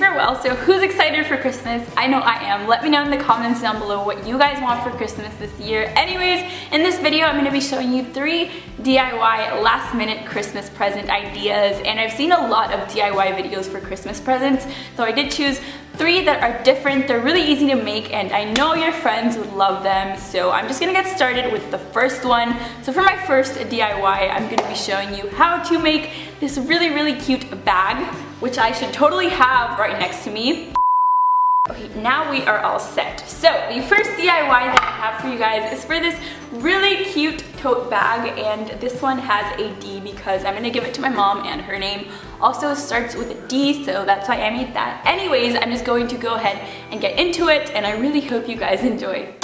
super well. So who's excited for Christmas? I know I am. Let me know in the comments down below what you guys want for Christmas this year. Anyways, in this video, I'm gonna be showing you three DIY last minute Christmas present ideas. And I've seen a lot of DIY videos for Christmas presents. So I did choose three that are different. They're really easy to make and I know your friends would love them. So I'm just gonna get started with the first one. So for my first DIY, I'm gonna be showing you how to make this really, really cute bag, which I should totally have right next to me. Okay, now we are all set. So the first DIY that I have for you guys is for this really cute tote bag and this one has a D because I'm gonna give it to my mom and her name also starts with a D so that's why I made that. Anyways, I'm just going to go ahead and get into it and I really hope you guys enjoy.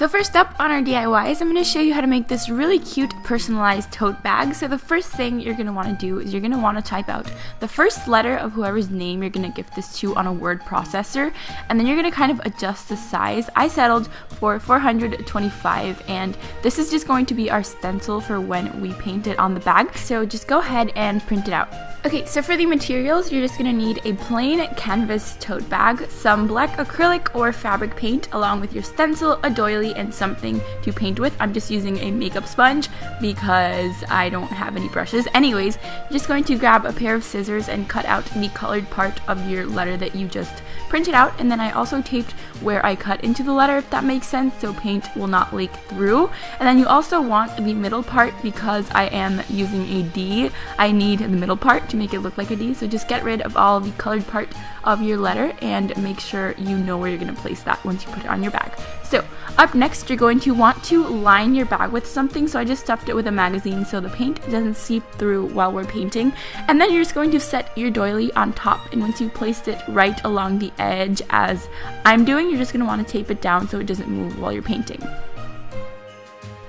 So first up on our DIYs, I'm going to show you how to make this really cute personalized tote bag. So the first thing you're going to want to do is you're going to want to type out the first letter of whoever's name you're going to gift this to on a word processor and then you're going to kind of adjust the size. I settled for 425 and this is just going to be our stencil for when we paint it on the bag. So just go ahead and print it out. Okay, so for the materials, you're just gonna need a plain canvas tote bag, some black acrylic or fabric paint, along with your stencil, a doily, and something to paint with. I'm just using a makeup sponge because I don't have any brushes. Anyways, just going to grab a pair of scissors and cut out the colored part of your letter that you just printed out, and then I also taped where I cut into the letter, if that makes sense, so paint will not leak through. And then you also want the middle part because I am using a D. I need the middle part to make it look like a D. So just get rid of all the colored part of your letter and make sure you know where you're going to place that once you put it on your bag. So up next, you're going to want to line your bag with something. So I just stuffed it with a magazine so the paint doesn't seep through while we're painting. And then you're just going to set your doily on top. And once you've placed it right along the edge as I'm doing, you're just going to want to tape it down so it doesn't move while you're painting.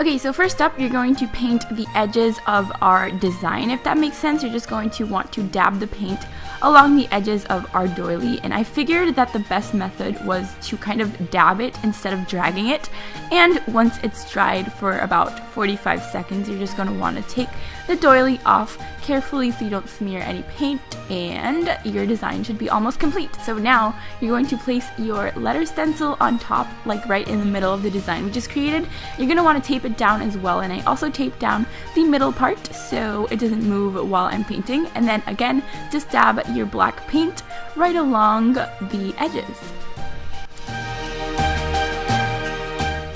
Okay, so first up, you're going to paint the edges of our design. If that makes sense, you're just going to want to dab the paint along the edges of our doily. And I figured that the best method was to kind of dab it instead of dragging it. And once it's dried for about 45 seconds, you're just going to want to take the doily off carefully so you don't smear any paint and your design should be almost complete. So now you're going to place your letter stencil on top like right in the middle of the design we just created. You're going to want to tape it down as well and I also taped down the middle part so it doesn't move while I'm painting and then again just dab your black paint right along the edges.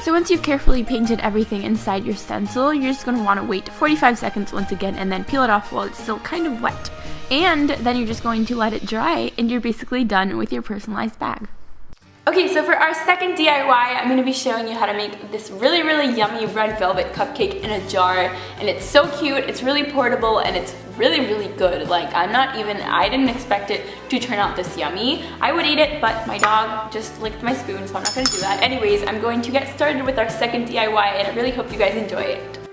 So once you've carefully painted everything inside your stencil, you're just going to want to wait 45 seconds once again and then peel it off while it's still kind of wet. And then you're just going to let it dry and you're basically done with your personalized bag. Okay, so for our second DIY, I'm going to be showing you how to make this really, really yummy red velvet cupcake in a jar. And it's so cute, it's really portable, and it's really, really good. Like, I'm not even, I didn't expect it to turn out this yummy. I would eat it, but my dog just licked my spoon, so I'm not gonna do that. Anyways, I'm going to get started with our second DIY, and I really hope you guys enjoy it.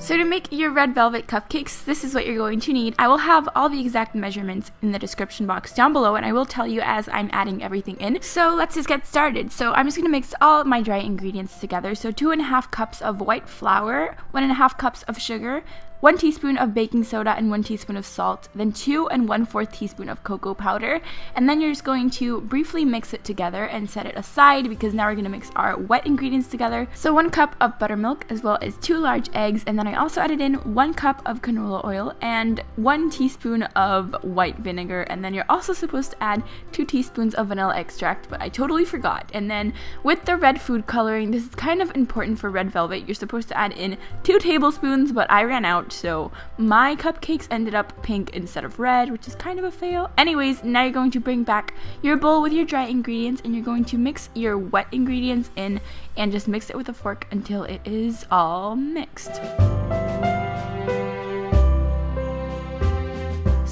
So to make your red velvet cupcakes, this is what you're going to need. I will have all the exact measurements in the description box down below and I will tell you as I'm adding everything in. So let's just get started. So I'm just going to mix all my dry ingredients together. So two and a half cups of white flour, one and a half cups of sugar, 1 teaspoon of baking soda and 1 teaspoon of salt, then 2 and 1 4th teaspoon of cocoa powder, and then you're just going to briefly mix it together and set it aside because now we're going to mix our wet ingredients together. So 1 cup of buttermilk as well as 2 large eggs, and then I also added in 1 cup of canola oil and 1 teaspoon of white vinegar, and then you're also supposed to add 2 teaspoons of vanilla extract, but I totally forgot. And then with the red food coloring, this is kind of important for red velvet. You're supposed to add in 2 tablespoons, but I ran out so my cupcakes ended up pink instead of red, which is kind of a fail. Anyways, now you're going to bring back your bowl with your dry ingredients and you're going to mix your wet ingredients in and just mix it with a fork until it is all mixed.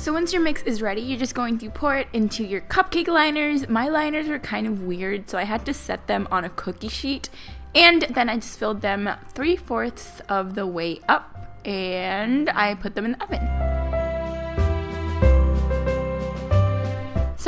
So once your mix is ready, you're just going to pour it into your cupcake liners. My liners were kind of weird, so I had to set them on a cookie sheet. And then I just filled them three fourths of the way up and I put them in the oven.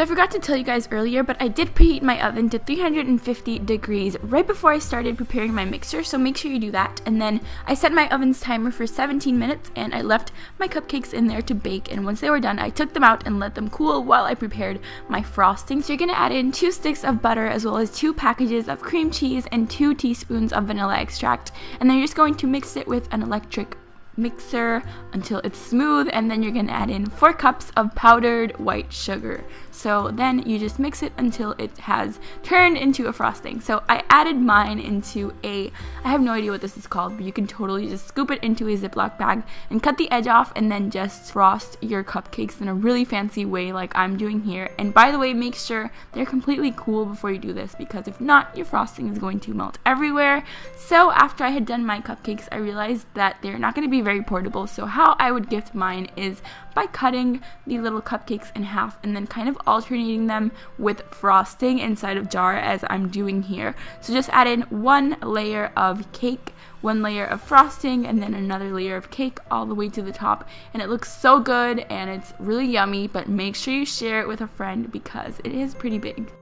So I forgot to tell you guys earlier, but I did preheat my oven to 350 degrees right before I started preparing my mixer, so make sure you do that. And then I set my oven's timer for 17 minutes and I left my cupcakes in there to bake and once they were done, I took them out and let them cool while I prepared my frosting. So you're gonna add in two sticks of butter as well as two packages of cream cheese and two teaspoons of vanilla extract. And then you're just going to mix it with an electric mixer until it's smooth and then you're gonna add in four cups of powdered white sugar. So then you just mix it until it has turned into a frosting. So I added mine into a I have no idea what this is called but you can totally just scoop it into a ziploc bag and cut the edge off and then just frost your cupcakes in a really fancy way like I'm doing here. And by the way make sure they're completely cool before you do this because if not your frosting is going to melt everywhere. So after I had done my cupcakes I realized that they're not going to be very portable. So how I would gift mine is by cutting the little cupcakes in half and then kind of alternating them with frosting inside of jar as I'm doing here. So just add in one layer of cake one layer of frosting and then another layer of cake all the way to the top and it looks so good and it's really yummy but make sure you share it with a friend because it is pretty big.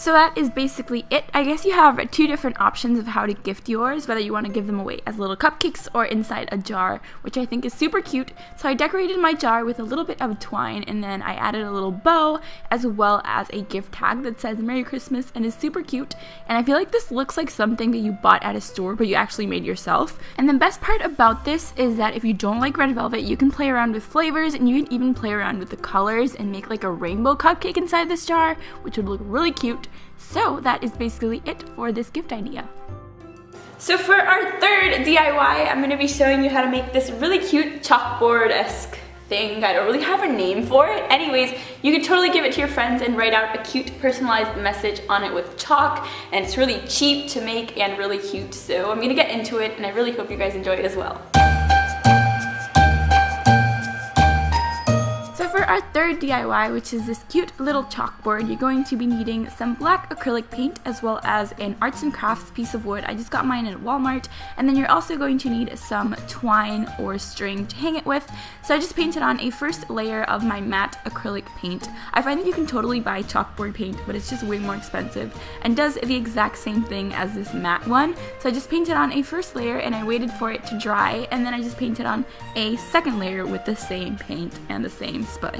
So that is basically it. I guess you have two different options of how to gift yours, whether you want to give them away as little cupcakes or inside a jar, which I think is super cute. So I decorated my jar with a little bit of twine and then I added a little bow as well as a gift tag that says Merry Christmas and is super cute. And I feel like this looks like something that you bought at a store but you actually made yourself. And the best part about this is that if you don't like red velvet, you can play around with flavors and you can even play around with the colors and make like a rainbow cupcake inside this jar, which would look really cute. So that is basically it for this gift idea. So for our third DIY, I'm going to be showing you how to make this really cute chalkboard-esque thing. I don't really have a name for it. Anyways, you can totally give it to your friends and write out a cute personalized message on it with chalk. And it's really cheap to make and really cute. So I'm going to get into it and I really hope you guys enjoy it as well. Our third DIY, which is this cute little chalkboard, you're going to be needing some black acrylic paint as well as an arts and crafts piece of wood. I just got mine at Walmart. And then you're also going to need some twine or string to hang it with. So I just painted on a first layer of my matte acrylic paint. I find that you can totally buy chalkboard paint, but it's just way more expensive and does the exact same thing as this matte one. So I just painted on a first layer and I waited for it to dry and then I just painted on a second layer with the same paint and the same sponge.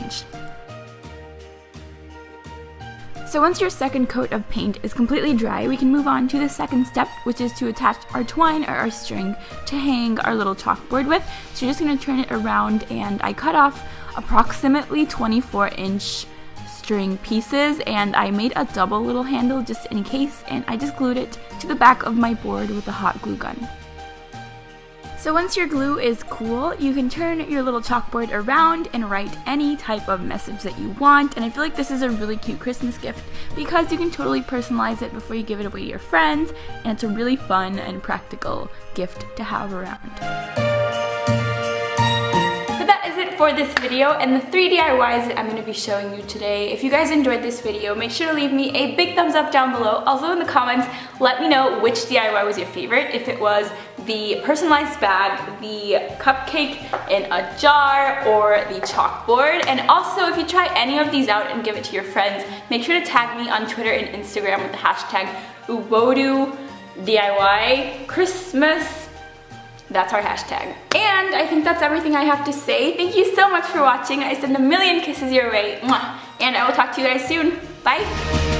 So once your second coat of paint is completely dry, we can move on to the second step, which is to attach our twine or our string to hang our little chalkboard with. So you're just going to turn it around and I cut off approximately 24 inch string pieces and I made a double little handle just in case and I just glued it to the back of my board with a hot glue gun. So once your glue is cool, you can turn your little chalkboard around and write any type of message that you want. And I feel like this is a really cute Christmas gift because you can totally personalize it before you give it away to your friends. And it's a really fun and practical gift to have around So that is it for this video and the three DIYs that I'm going to be showing you today. If you guys enjoyed this video, make sure to leave me a big thumbs up down below. Also in the comments, let me know which DIY was your favorite. If it was the personalized bag, the cupcake in a jar, or the chalkboard. And also, if you try any of these out and give it to your friends, make sure to tag me on Twitter and Instagram with the hashtag Uwodu DIY Christmas that's our hashtag. And I think that's everything I have to say. Thank you so much for watching. I send a million kisses your way. And I will talk to you guys soon. Bye.